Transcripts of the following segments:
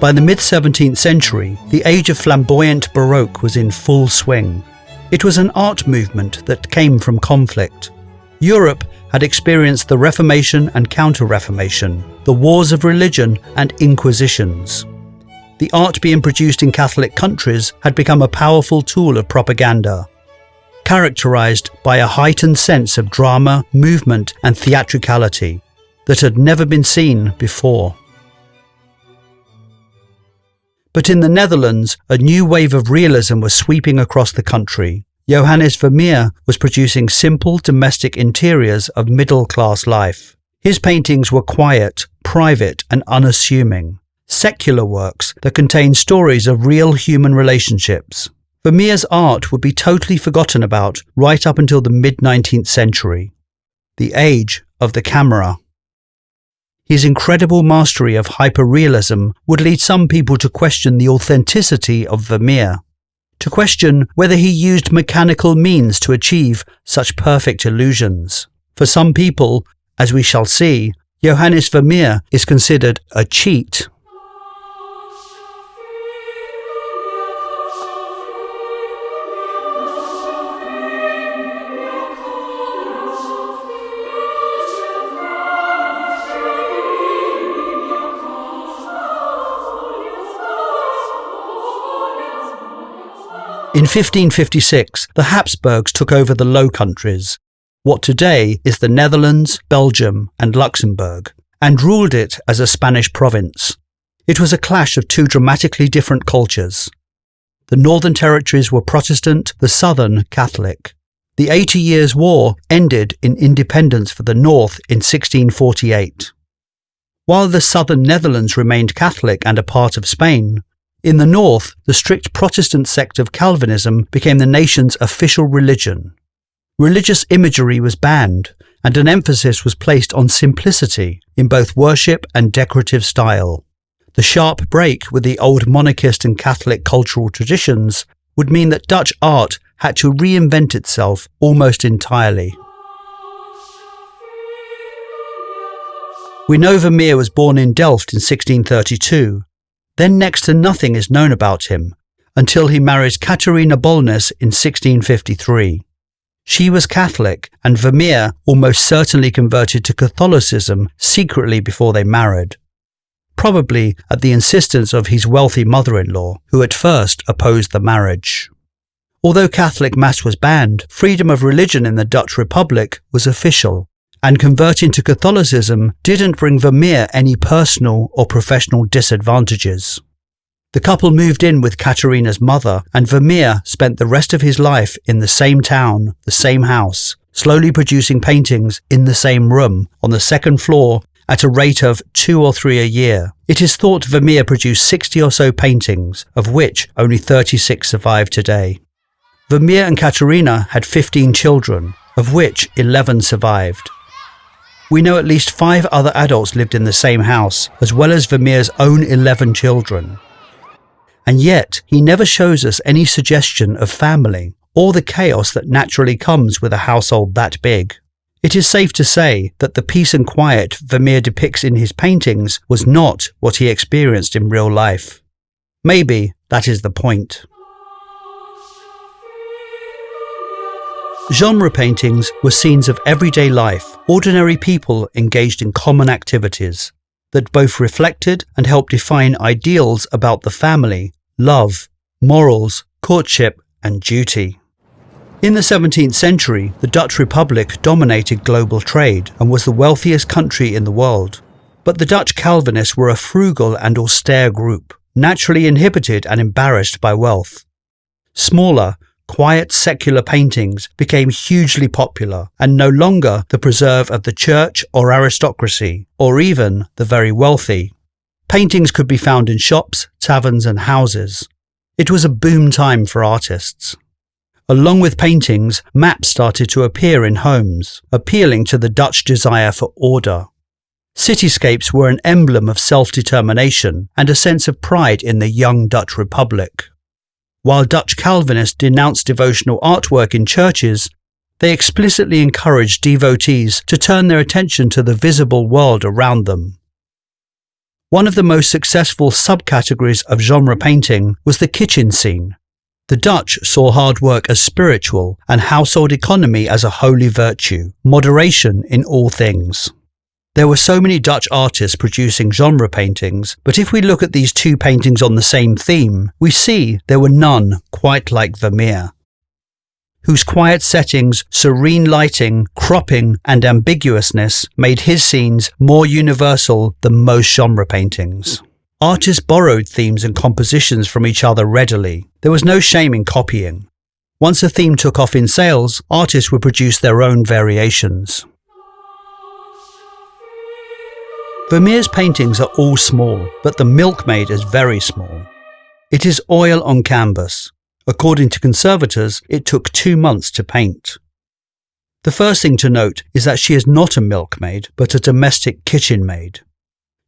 By the mid 17th century, the age of flamboyant Baroque was in full swing. It was an art movement that came from conflict. Europe had experienced the Reformation and Counter Reformation, the wars of religion and inquisitions. The art being produced in Catholic countries had become a powerful tool of propaganda, characterized by a heightened sense of drama, movement, and theatricality that had never been seen before. But in the Netherlands, a new wave of realism was sweeping across the country. Johannes Vermeer was producing simple domestic interiors of middle class life. His paintings were quiet, private, and unassuming, secular works that contained stories of real human relationships. Vermeer's art would be totally forgotten about right up until the mid 19th century, the age of the camera. His incredible mastery of hyperrealism would lead some people to question the authenticity of Vermeer, to question whether he used mechanical means to achieve such perfect illusions. For some people, as we shall see, Johannes Vermeer is considered a cheat. In 1556, the Habsburgs took over the Low Countries, what today is the Netherlands, Belgium, and Luxembourg, and ruled it as a Spanish province. It was a clash of two dramatically different cultures. The northern territories were Protestant, the southern Catholic. The Eighty Years' War ended in independence for the North in 1648. While the southern Netherlands remained Catholic and a part of Spain, in the north, the strict Protestant sect of Calvinism became the nation's official religion. Religious imagery was banned, and an emphasis was placed on simplicity in both worship and decorative style. The sharp break with the old monarchist and Catholic cultural traditions would mean that Dutch art had to reinvent itself almost entirely. We know Vermeer was born in Delft in 1632 then next to nothing is known about him until he marries Catharina Bolnes in 1653. She was Catholic, and Vermeer almost certainly converted to Catholicism secretly before they married, probably at the insistence of his wealthy mother-in-law, who at first opposed the marriage. Although Catholic Mass was banned, freedom of religion in the Dutch Republic was official, and converting to Catholicism didn't bring Vermeer any personal or professional disadvantages. The couple moved in with Catharina's mother, and Vermeer spent the rest of his life in the same town, the same house, slowly producing paintings in the same room, on the second floor, at a rate of two or three a year. It is thought Vermeer produced 60 or so paintings, of which only 36 survive today. Vermeer and Catharina had 15 children, of which 11 survived. We know at least five other adults lived in the same house, as well as Vermeer's own 11 children. And yet, he never shows us any suggestion of family, or the chaos that naturally comes with a household that big. It is safe to say that the peace and quiet Vermeer depicts in his paintings was not what he experienced in real life. Maybe that is the point. Genre paintings were scenes of everyday life, ordinary people engaged in common activities that both reflected and helped define ideals about the family, love, morals, courtship, and duty. In the 17th century, the Dutch Republic dominated global trade and was the wealthiest country in the world. But the Dutch Calvinists were a frugal and austere group, naturally inhibited and embarrassed by wealth. Smaller, quiet secular paintings became hugely popular and no longer the preserve of the church or aristocracy, or even the very wealthy. Paintings could be found in shops, taverns, and houses. It was a boom time for artists. Along with paintings, maps started to appear in homes, appealing to the Dutch desire for order. Cityscapes were an emblem of self-determination and a sense of pride in the young Dutch Republic. While Dutch Calvinists denounced devotional artwork in churches, they explicitly encouraged devotees to turn their attention to the visible world around them. One of the most successful subcategories of genre painting was the kitchen scene. The Dutch saw hard work as spiritual and household economy as a holy virtue, moderation in all things. There were so many Dutch artists producing genre paintings, but if we look at these two paintings on the same theme, we see there were none quite like Vermeer, whose quiet settings, serene lighting, cropping, and ambiguousness made his scenes more universal than most genre paintings. Artists borrowed themes and compositions from each other readily. There was no shame in copying. Once a theme took off in sales, artists would produce their own variations. Vermeer's paintings are all small, but The Milkmaid is very small. It is oil on canvas. According to conservators, it took two months to paint. The first thing to note is that she is not a milkmaid, but a domestic kitchen maid.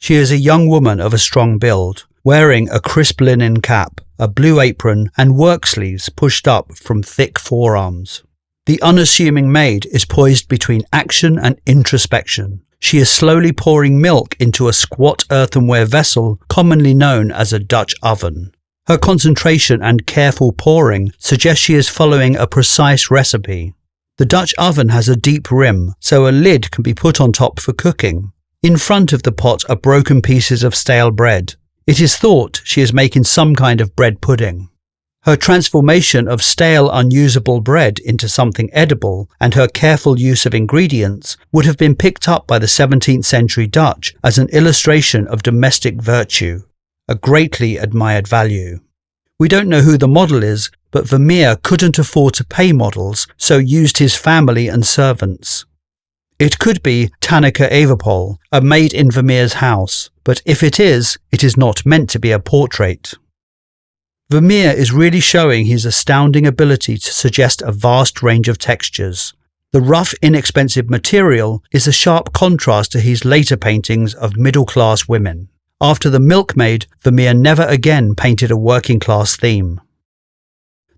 She is a young woman of a strong build, wearing a crisp linen cap, a blue apron, and work sleeves pushed up from thick forearms. The unassuming maid is poised between action and introspection, she is slowly pouring milk into a squat earthenware vessel commonly known as a Dutch oven. Her concentration and careful pouring suggest she is following a precise recipe. The Dutch oven has a deep rim, so a lid can be put on top for cooking. In front of the pot are broken pieces of stale bread. It is thought she is making some kind of bread pudding. Her transformation of stale, unusable bread into something edible and her careful use of ingredients would have been picked up by the 17th century Dutch as an illustration of domestic virtue, a greatly admired value. We don't know who the model is, but Vermeer couldn't afford to pay models, so used his family and servants. It could be Tanneke Everpoel, a maid in Vermeer's house, but if it is, it is not meant to be a portrait. Vermeer is really showing his astounding ability to suggest a vast range of textures. The rough, inexpensive material is a sharp contrast to his later paintings of middle-class women. After The Milkmaid, Vermeer never again painted a working-class theme.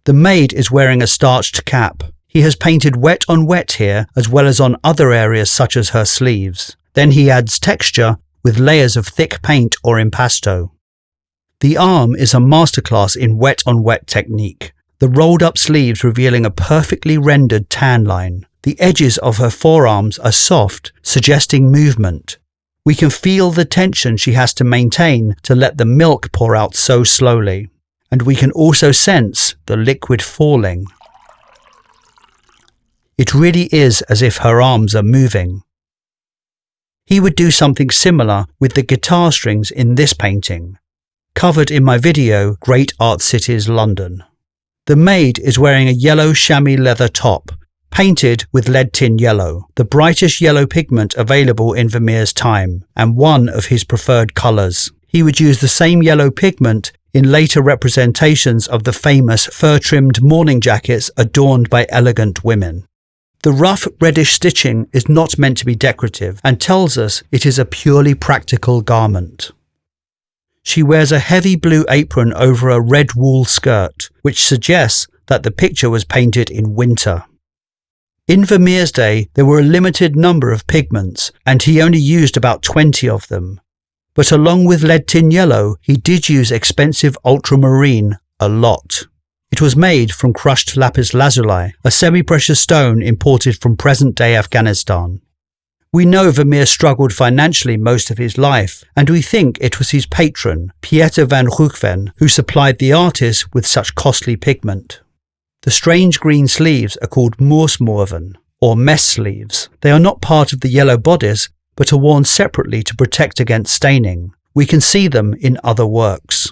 The maid is wearing a starched cap. He has painted wet on wet here as well as on other areas such as her sleeves. Then he adds texture with layers of thick paint or impasto. The arm is a masterclass in wet on wet technique, the rolled up sleeves revealing a perfectly rendered tan line. The edges of her forearms are soft, suggesting movement. We can feel the tension she has to maintain to let the milk pour out so slowly. And we can also sense the liquid falling. It really is as if her arms are moving. He would do something similar with the guitar strings in this painting covered in my video Great Art Cities London. The maid is wearing a yellow chamois leather top, painted with lead tin yellow, the brightest yellow pigment available in Vermeer's time, and one of his preferred colours. He would use the same yellow pigment in later representations of the famous fur-trimmed morning jackets adorned by elegant women. The rough reddish stitching is not meant to be decorative and tells us it is a purely practical garment. She wears a heavy blue apron over a red wool skirt, which suggests that the picture was painted in winter. In Vermeer's day, there were a limited number of pigments, and he only used about 20 of them. But along with lead tin yellow, he did use expensive ultramarine a lot. It was made from crushed lapis lazuli, a semi-precious stone imported from present-day Afghanistan. We know Vermeer struggled financially most of his life, and we think it was his patron, Pieter van Ruijven, who supplied the artist with such costly pigment. The strange green sleeves are called morsmouwen, or mess sleeves. They are not part of the yellow bodice, but are worn separately to protect against staining. We can see them in other works.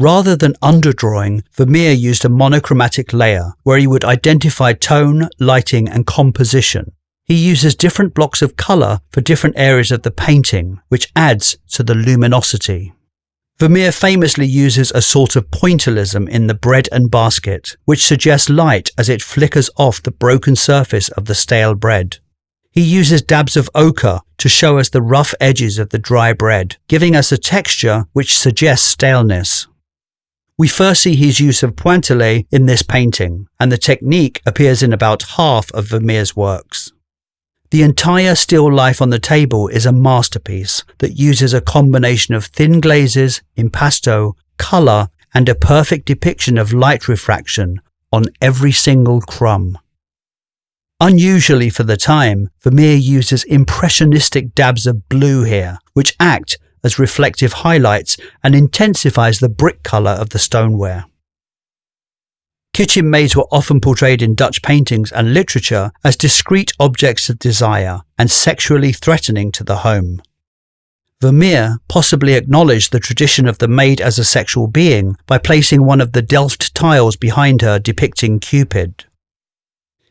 Rather than underdrawing, Vermeer used a monochromatic layer, where he would identify tone, lighting and composition, he uses different blocks of colour for different areas of the painting, which adds to the luminosity. Vermeer famously uses a sort of pointillism in the bread and basket, which suggests light as it flickers off the broken surface of the stale bread. He uses dabs of ochre to show us the rough edges of the dry bread, giving us a texture which suggests staleness. We first see his use of pointillé in this painting, and the technique appears in about half of Vermeer's works. The entire still life on the table is a masterpiece that uses a combination of thin glazes, impasto, colour, and a perfect depiction of light refraction on every single crumb. Unusually for the time, Vermeer uses impressionistic dabs of blue here, which act as reflective highlights and intensifies the brick colour of the stoneware. Kitchen maids were often portrayed in Dutch paintings and literature as discreet objects of desire and sexually threatening to the home. Vermeer possibly acknowledged the tradition of the maid as a sexual being by placing one of the Delft tiles behind her depicting Cupid.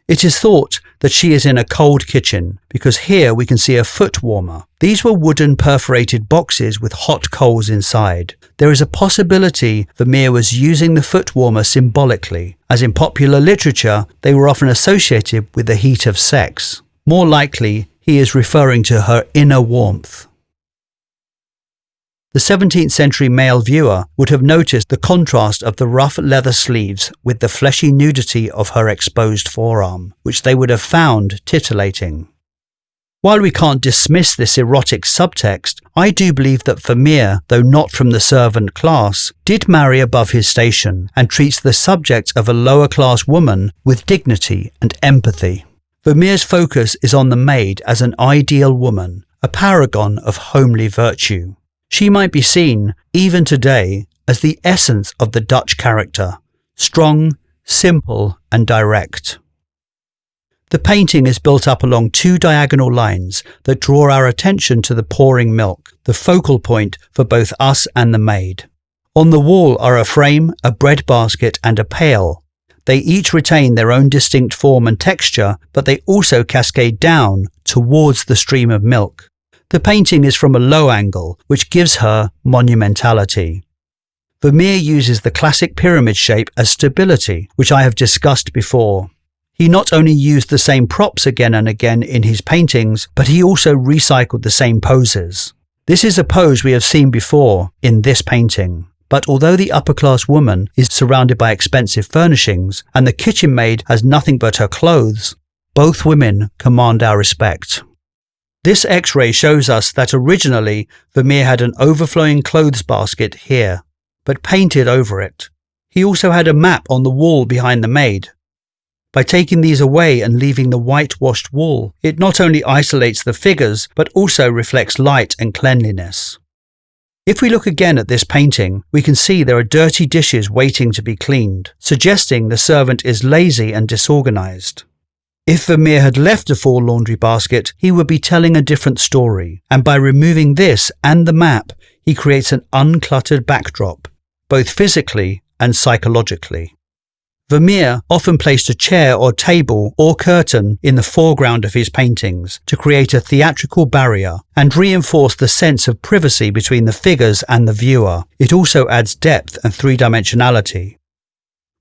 It is thought that she is in a cold kitchen because here we can see a foot warmer. These were wooden perforated boxes with hot coals inside. There is a possibility Vermeer was using the foot warmer symbolically, as in popular literature they were often associated with the heat of sex. More likely, he is referring to her inner warmth. The 17th century male viewer would have noticed the contrast of the rough leather sleeves with the fleshy nudity of her exposed forearm, which they would have found titillating. While we can't dismiss this erotic subtext, I do believe that Vermeer, though not from the servant class, did marry above his station and treats the subject of a lower class woman with dignity and empathy. Vermeer's focus is on the maid as an ideal woman, a paragon of homely virtue. She might be seen, even today, as the essence of the Dutch character strong, simple, and direct. The painting is built up along two diagonal lines that draw our attention to the pouring milk, the focal point for both us and the maid. On the wall are a frame, a bread basket, and a pail. They each retain their own distinct form and texture, but they also cascade down towards the stream of milk. The painting is from a low angle, which gives her monumentality. Vermeer uses the classic pyramid shape as stability, which I have discussed before. He not only used the same props again and again in his paintings, but he also recycled the same poses. This is a pose we have seen before in this painting. But although the upper class woman is surrounded by expensive furnishings and the kitchen maid has nothing but her clothes, both women command our respect. This x-ray shows us that originally Vermeer had an overflowing clothes basket here, but painted over it. He also had a map on the wall behind the maid. By taking these away and leaving the whitewashed wall, it not only isolates the figures, but also reflects light and cleanliness. If we look again at this painting, we can see there are dirty dishes waiting to be cleaned, suggesting the servant is lazy and disorganized. If Vermeer had left a full laundry basket, he would be telling a different story, and by removing this and the map, he creates an uncluttered backdrop, both physically and psychologically. Vermeer often placed a chair or table or curtain in the foreground of his paintings to create a theatrical barrier and reinforce the sense of privacy between the figures and the viewer. It also adds depth and three-dimensionality.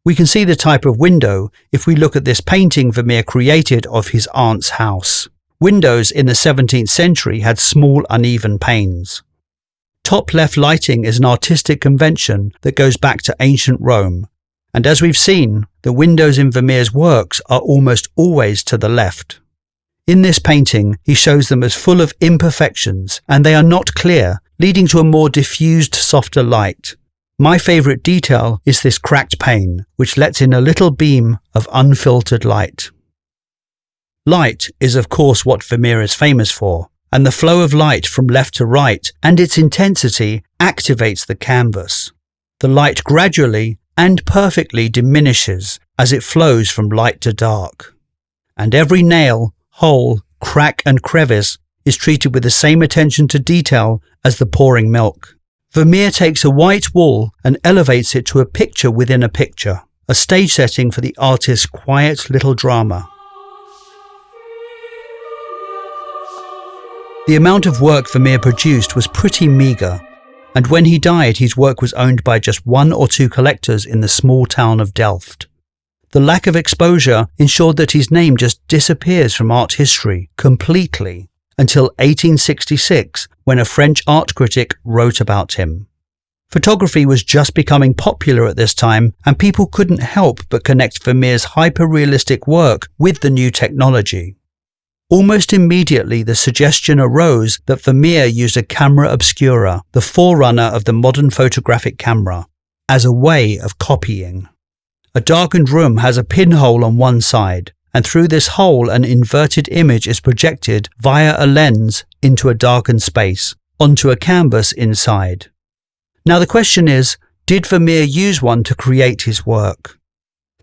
We can see the type of window if we look at this painting Vermeer created of his aunt's house. Windows in the 17th century had small uneven panes. Top left lighting is an artistic convention that goes back to ancient Rome, and as we've seen, the windows in Vermeer's works are almost always to the left. In this painting, he shows them as full of imperfections, and they are not clear, leading to a more diffused, softer light. My favourite detail is this cracked pane, which lets in a little beam of unfiltered light. Light is of course what Vermeer is famous for, and the flow of light from left to right and its intensity activates the canvas. The light gradually and perfectly diminishes as it flows from light to dark. And every nail, hole, crack and crevice is treated with the same attention to detail as the pouring milk. Vermeer takes a white wall and elevates it to a picture within a picture, a stage setting for the artist's quiet little drama. The amount of work Vermeer produced was pretty meagre, and when he died his work was owned by just one or two collectors in the small town of Delft. The lack of exposure ensured that his name just disappears from art history completely until 1866 when a French art critic wrote about him. Photography was just becoming popular at this time and people couldn't help but connect Vermeer's hyper-realistic work with the new technology. Almost immediately, the suggestion arose that Vermeer used a camera obscura, the forerunner of the modern photographic camera, as a way of copying. A darkened room has a pinhole on one side, and through this hole, an inverted image is projected via a lens into a darkened space, onto a canvas inside. Now, the question is did Vermeer use one to create his work?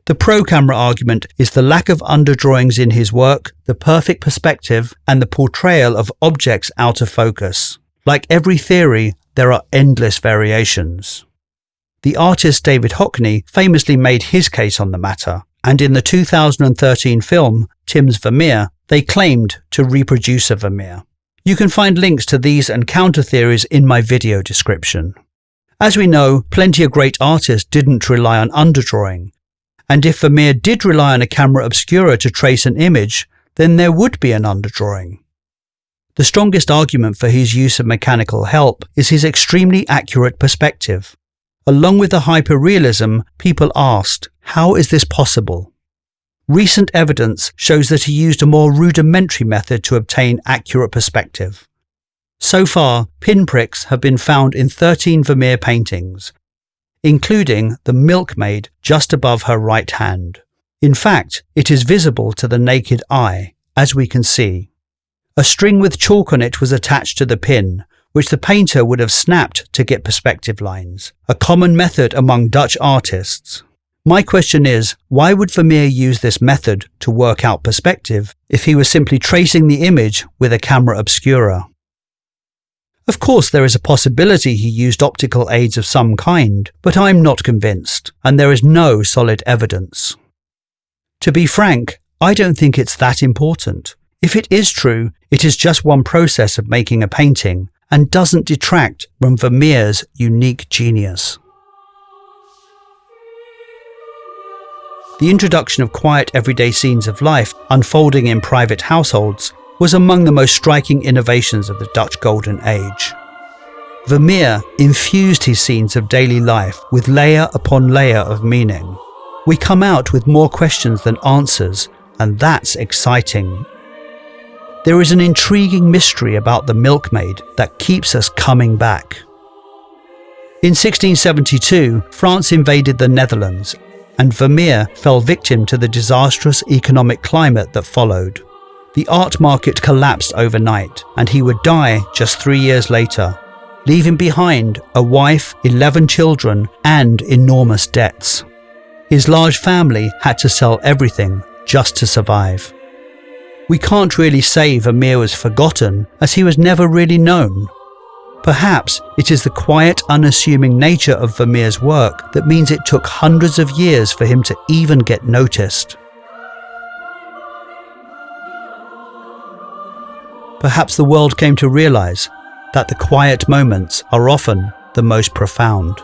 The pro camera argument is the lack of underdrawings in his work, the perfect perspective, and the portrayal of objects out of focus. Like every theory, there are endless variations. The artist David Hockney famously made his case on the matter, and in the 2013 film Tim's Vermeer, they claimed to reproduce a Vermeer. You can find links to these and counter theories in my video description. As we know, plenty of great artists didn't rely on underdrawing, and if Vermeer did rely on a camera obscura to trace an image, then there would be an underdrawing. The strongest argument for his use of mechanical help is his extremely accurate perspective. Along with the hyperrealism, people asked, how is this possible? Recent evidence shows that he used a more rudimentary method to obtain accurate perspective. So far, pinpricks have been found in 13 Vermeer paintings, including the milkmaid just above her right hand. In fact, it is visible to the naked eye, as we can see. A string with chalk on it was attached to the pin, which the painter would have snapped to get perspective lines, a common method among Dutch artists. My question is, why would Vermeer use this method to work out perspective if he was simply tracing the image with a camera obscura? Of course, there is a possibility he used optical aids of some kind, but I'm not convinced, and there is no solid evidence. To be frank, I don't think it's that important. If it is true, it is just one process of making a painting and doesn't detract from Vermeer's unique genius. The introduction of quiet everyday scenes of life unfolding in private households was among the most striking innovations of the Dutch Golden Age. Vermeer infused his scenes of daily life with layer upon layer of meaning. We come out with more questions than answers, and that's exciting. There is an intriguing mystery about the milkmaid that keeps us coming back. In 1672, France invaded the Netherlands, and Vermeer fell victim to the disastrous economic climate that followed. The art market collapsed overnight, and he would die just three years later, leaving behind a wife, 11 children, and enormous debts. His large family had to sell everything just to survive. We can't really say Vermeer was forgotten, as he was never really known. Perhaps it is the quiet, unassuming nature of Vermeer's work that means it took hundreds of years for him to even get noticed. perhaps the world came to realize that the quiet moments are often the most profound.